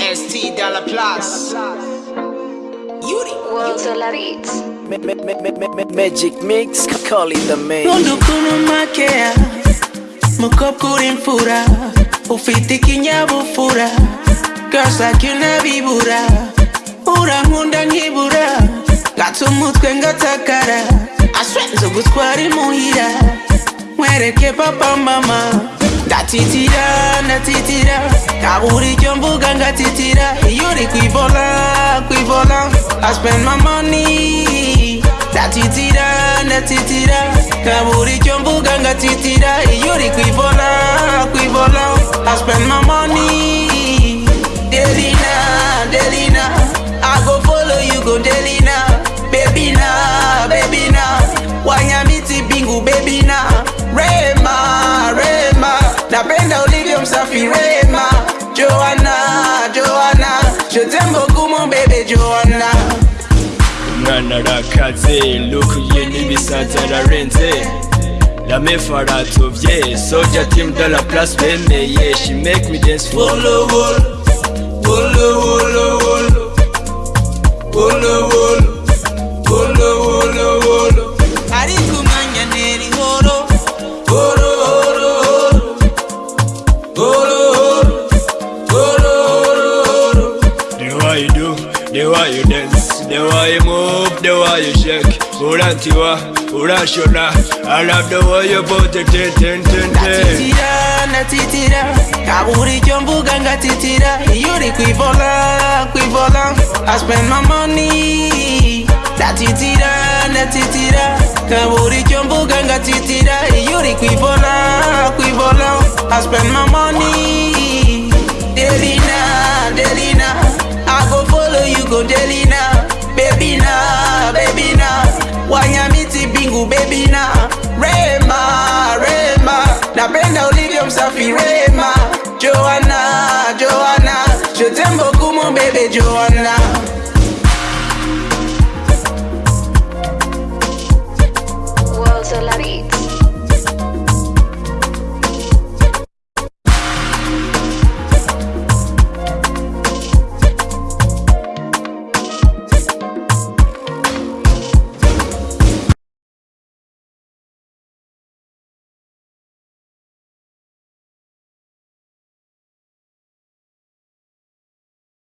Yes, T Dollar Plus. Yuri. World Solar Beats. Ma- ma- ma- ma- ma- ma- Magic mix, call it the main. Mundu kunumakea mukopkuri mfura ufite ikinyabupfura girls like you nabibura urankunda nkibura gata umutwe ngatakara aswenze gutwara imuhira nkwereke papa mama ndatitira ndatitira. Kabura icyo mvuga ngatitira iyo uri kwivola kwivola. I spend my money. Ndatitira ndatitira. Kabura icyo mvuga ngatitira iyo uri kwivola kwivola. I spend my money. Delina, Delina I go follow you go Delina Baby na, baby na. Wanyamiti bingu baby na. Rema Safirema Johanna, Johanna. Je t'aime beaucoup mon bébé Johanna. Nanarakaze Lukriye nibi santararenze Lamefara tuvye Soldier team de la place memeye She make me dance for the world. The way you dance the way you move the way you shake. Urantiwa urashona i love the way you put it ten ten ten ten ndatitira ndatitira kabura icyo mvuga ngatitira iyo uri kwivola kwivola I spend my money. Ndatitira ndatitira kabura icyo mvuga ngatitira iyo uri kwivola kwivola I spend my Delina Baby na, baby na. Wanyamiti bingu baby na. Rema, Rema. Napenda ulivyo msafi Rema. Joanna, Joanna. Je t'aime beaucoup mon bébé Joanna